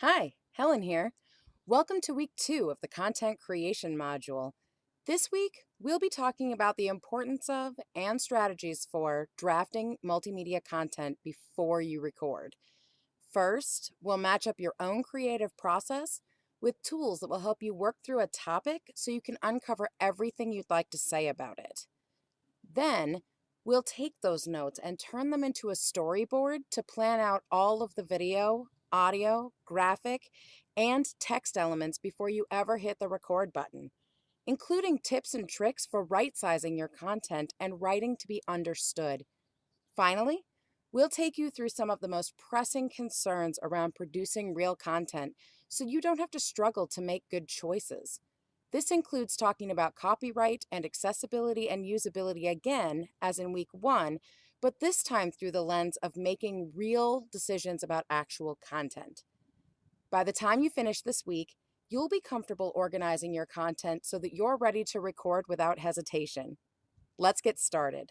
Hi, Helen here. Welcome to week two of the content creation module. This week, we'll be talking about the importance of and strategies for drafting multimedia content before you record. First, we'll match up your own creative process with tools that will help you work through a topic so you can uncover everything you'd like to say about it. Then, we'll take those notes and turn them into a storyboard to plan out all of the video, audio, graphic, and text elements before you ever hit the record button, including tips and tricks for right sizing your content and writing to be understood. Finally, we'll take you through some of the most pressing concerns around producing real content so you don't have to struggle to make good choices. This includes talking about copyright and accessibility and usability again, as in week one, but this time through the lens of making real decisions about actual content. By the time you finish this week, you'll be comfortable organizing your content so that you're ready to record without hesitation. Let's get started.